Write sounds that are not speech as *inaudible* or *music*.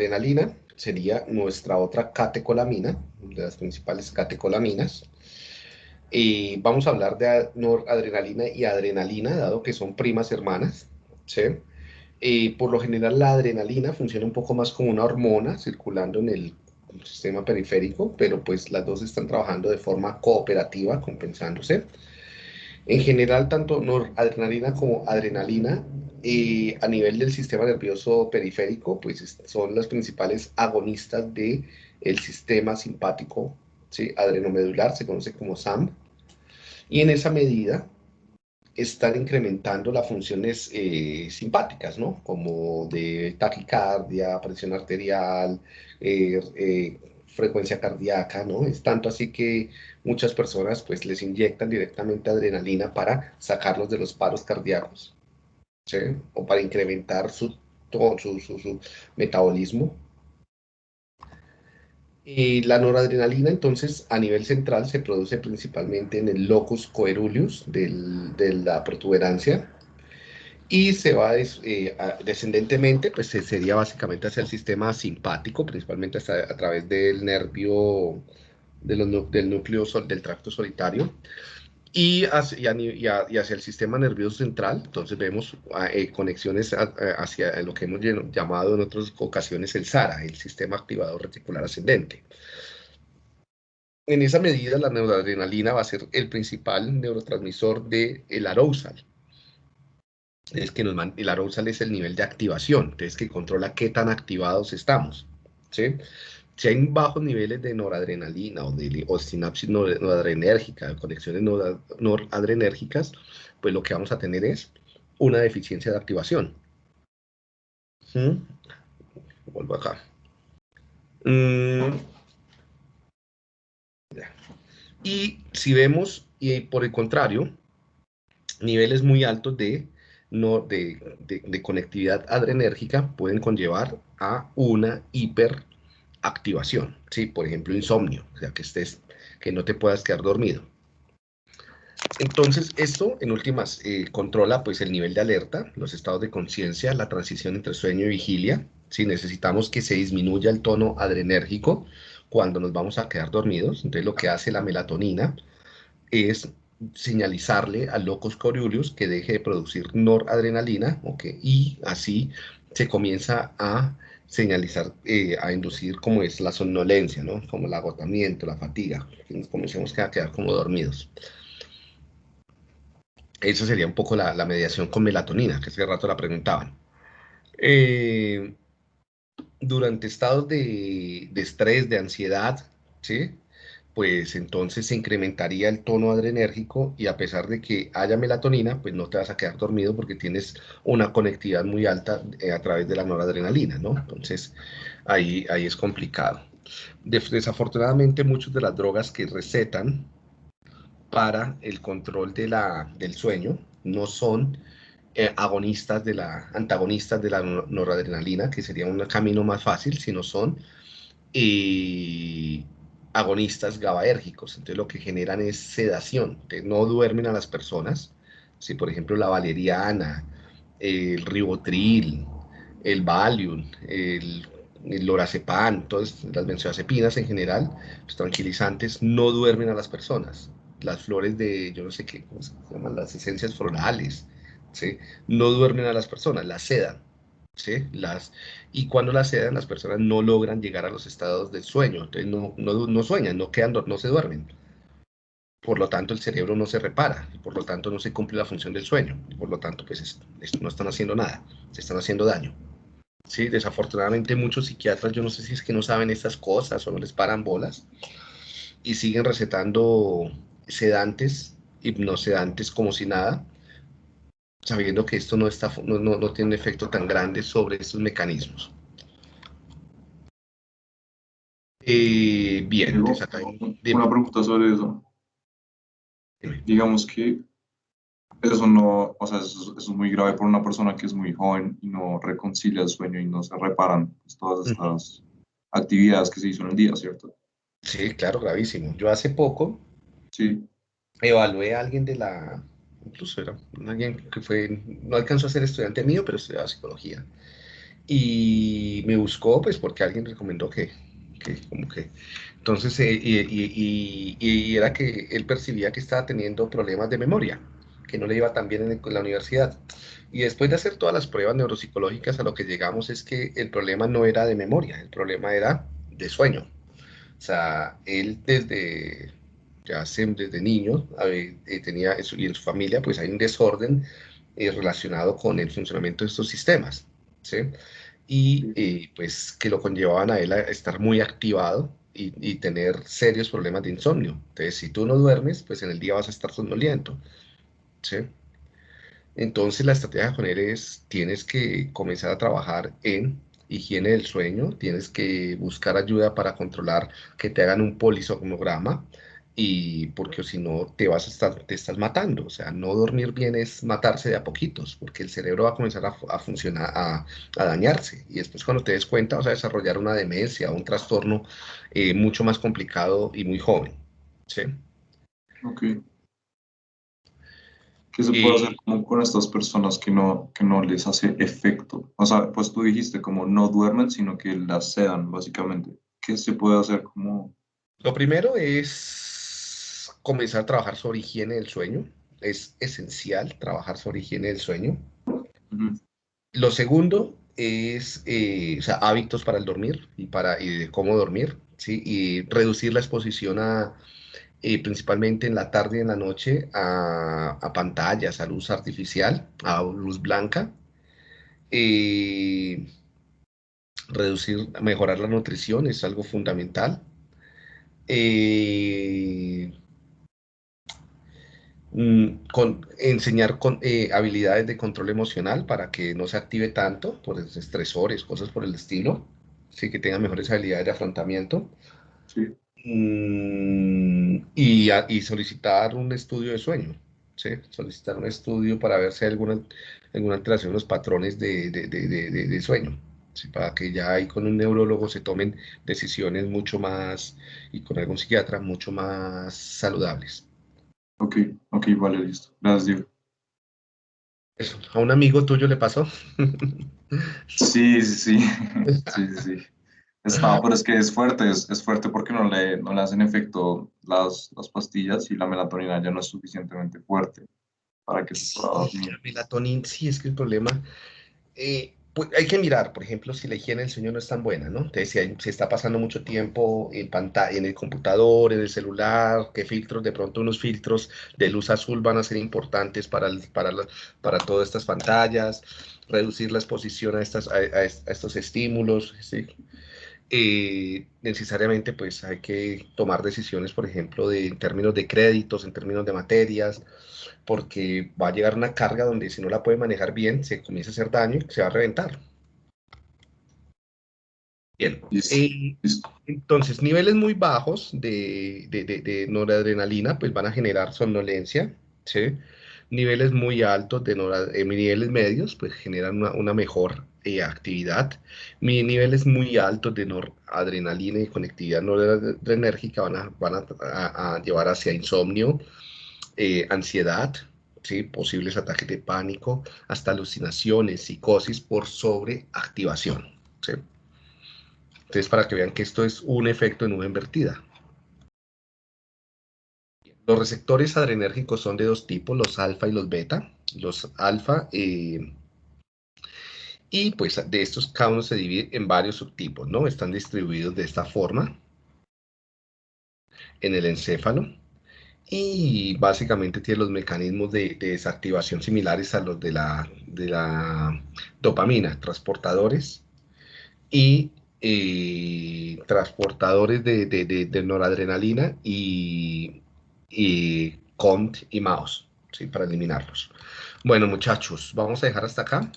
adrenalina sería nuestra otra catecolamina, de las principales catecolaminas. Y vamos a hablar de noradrenalina y adrenalina, dado que son primas hermanas. ¿sí? Y por lo general la adrenalina funciona un poco más como una hormona circulando en el sistema periférico, pero pues las dos están trabajando de forma cooperativa, compensándose. En general, tanto noradrenalina como adrenalina eh, a nivel del sistema nervioso periférico, pues son las principales agonistas del el sistema simpático ¿sí? adrenomedular, se conoce como SAM, y en esa medida están incrementando las funciones eh, simpáticas, ¿no? Como de taquicardia, presión arterial, eh, frecuencia cardíaca, ¿no? Es tanto así que muchas personas pues les inyectan directamente adrenalina para sacarlos de los paros cardíacos, ¿sí? O para incrementar su, su, su, metabolismo. Y la noradrenalina, entonces, a nivel central se produce principalmente en el locus coeruleus de la protuberancia, y se va eh, descendentemente, pues sería básicamente hacia el sistema simpático, principalmente a través del nervio, del núcleo del tracto solitario, y hacia, hacia, el sistema nervioso central, entonces vemos ah, eh, conexiones hacia lo que hemos llamado en otras ocasiones el SARA, el sistema activador reticular ascendente. En esa medida, la neuroadrenalina va a ser el principal neurotransmisor del el arousal, es que nos el arousal es el nivel de activación, entonces que controla qué tan activados estamos, ¿sí? Si hay bajos niveles de noradrenalina o, de, o sinapsis noradrenérgica, conexiones noradrenérgicas, pues lo que vamos a tener es una deficiencia de activación. ¿Mm? Vuelvo acá. Mm. Y si vemos, y por el contrario, niveles muy altos de no, de, de, conectividad adrenérgica pueden conllevar a una hiperactivación, ¿sí? Por ejemplo, insomnio, o sea, que, estés, que no te puedas quedar dormido. Entonces, esto, en últimas, eh, controla pues, el nivel de alerta, los estados de conciencia, la transición entre sueño y vigilia. Si necesitamos que se disminuya el tono adrenérgico cuando nos vamos a quedar dormidos, entonces lo que hace la melatonina es señalizarle al locus coeruleus que deje de producir noradrenalina, okay, y así se comienza a señalizar, eh, a inducir como es la somnolencia, ¿no? Como el agotamiento, la fatiga, que nos comencemos a quedar como dormidos. Eso sería un poco la, mediación con melatonina, que hace rato la preguntaban. Eh, durante estados de, de estrés, de ansiedad, ¿sí? Pues entonces se incrementaría el tono adrenérgico y a pesar de que haya melatonina, pues no te vas a quedar dormido porque tienes una conectividad muy alta eh, a través de la noradrenalina, ¿no? Entonces ahí, ahí es complicado. desafortunadamente muchas de las drogas que recetan para el control de la, del sueño no son eh, agonistas de la, antagonistas de la noradrenalina, que sería un camino más fácil, sino son... Eh, agonistas GABAérgicos, entonces lo que generan es sedación, no duermen a las personas, si por ejemplo la valeriana, el ribotril, el valium, el, el lorazepam, todas las benzodiazepinas en general, los tranquilizantes, no duermen a las personas. Las flores de, yo no sé qué, ¿cómo se llaman? Las esencias florales, ¿sí? no duermen a las personas, las sedan. Las, y cuando las sedan, las personas no logran llegar a los estados del sueño, entonces no, no, sueñan, no, quedan, no se duermen. Por lo tanto, el cerebro no se repara, y por lo tanto no se cumple la función del sueño, y por lo tanto, pues no están haciendo nada, se están haciendo daño. Sí, desafortunadamente muchos psiquiatras, yo no sé si es que no saben estas cosas o no les paran bolas, y siguen recetando sedantes, hipnosedantes como si nada, sabiendo que esto no, está, no, no, tiene un efecto tan grande sobre estos mecanismos. Eh, bien, una pregunta sobre eso. Digamos que eso no, o sea, eso, es muy grave por una persona que es muy joven y no reconcilia el sueño y no se reparan pues, todas estas actividades que se hizo en el día, ¿cierto? Sí, claro, gravísimo. Yo hace poco sí. evalué a alguien de la, incluso era alguien que fue, no alcanzó a ser estudiante mío, pero estudiaba psicología. y me buscó, pues porque alguien recomendó que, que como que... Entonces, eh, y, y, y, era que él percibía que estaba teniendo problemas de memoria, que no le iba tan bien en, la universidad. Y después de hacer todas las pruebas neuropsicológicas, a lo que llegamos es que el problema no era de memoria, el problema era de sueño. O sea, él desde, ya desde niño eh, tenía eso, y en su familia pues hay un desorden eh, relacionado con el funcionamiento de estos sistemas. ¿sí? y eh, pues que lo conllevaban a él a estar muy activado y, tener serios problemas de insomnio. Entonces, si tú no duermes, pues en el día vas a estar somnoliento. ¿sí? Entonces, la estrategia con él es, tienes que comenzar a trabajar en higiene del sueño, tienes que buscar ayuda para controlar que te hagan un polisomnograma, y porque si no te vas a estar, te estás matando, o sea, no dormir bien es matarse de a poquitos, porque el cerebro va a comenzar a, funcionar, a, dañarse, y después cuando te des cuenta vas a desarrollar una demencia, un trastorno eh, mucho más complicado y muy joven, ¿sí? Ok. ¿Qué se puede hacer con estas personas que no, que no les hace efecto? O sea, pues tú dijiste como no duermen, sino que las sedan, básicamente. ¿Qué se puede hacer como...? Lo primero es comenzar a trabajar sobre higiene del sueño. Es esencial trabajar sobre higiene del sueño. Lo segundo es eh, hábitos para el dormir y para cómo dormir, ¿sí? Y reducir la exposición a, eh, principalmente en la tarde y en la noche, a, pantallas, a luz artificial, a luz blanca. Eh, reducir, mejorar la nutrición es algo fundamental. Mm, con, enseñar con, eh, habilidades de control emocional para que no se active tanto por estresores, cosas por el estilo, sí que tenga mejores habilidades de afrontamiento. Mm, y, y, solicitar un estudio de sueño, ¿sí? solicitar un estudio para ver si hay alguna, alguna alteración en los patrones de, de, de, de sueño. ¿sí? para que ya ahí con un neurólogo se tomen decisiones mucho más, y con algún psiquiatra, mucho más saludables. Ok, ok, vale, listo. Gracias, Diego. Eso, ¿a un amigo tuyo le pasó? sí, sí, sí. *laughs* sí, sí, Está, pero es que es fuerte, es, fuerte porque no le, no le hacen efecto las, las pastillas y la melatonina ya no es suficientemente fuerte para que se pueda dormir. La melatonina, sí, es que el problema, eh, pues, hay que mirar, por ejemplo, si la higiene del sueño no es tan buena, ¿no? Si está pasando mucho tiempo en pantalla, en el computador, en el celular, qué filtros, de pronto unos filtros de luz azul van a ser importantes para, para, para todas estas pantallas, reducir la exposición a, estas, a, estos estímulos, ¿sí? Eh, necesariamente pues hay que tomar decisiones, por ejemplo, de, en términos de créditos, en términos de materias, porque va a llegar una carga donde si no la puede manejar bien, se comienza a hacer daño y se va a reventar. Bien. Eh, entonces, niveles muy bajos de, de, noradrenalina pues van a generar somnolencia, ¿sí? Niveles muy altos de noradrenalina, eh, niveles medios pues generan una, mejor eh, actividad. niveles muy altos de noradrenalina y conectividad noradrenérgica van a, llevar hacia insomnio, eh, ansiedad, ¿sí? posibles ataques de pánico, hasta alucinaciones, psicosis por sobreactivación. Entonces, para que vean que esto es un efecto de nube invertida. Los receptores adrenérgicos son de dos tipos, los alfa y los beta. Los alfa, eh, y pues de estos cada uno se divide en varios subtipos, ¿no? Están distribuidos de esta forma en el encéfalo y básicamente tiene los mecanismos de, desactivación similares a los de la, de la dopamina, transportadores y eh, transportadores de, de, noradrenalina y, y CONT y mouse, ¿sí? para eliminarlos. Bueno, muchachos, vamos a dejar hasta acá.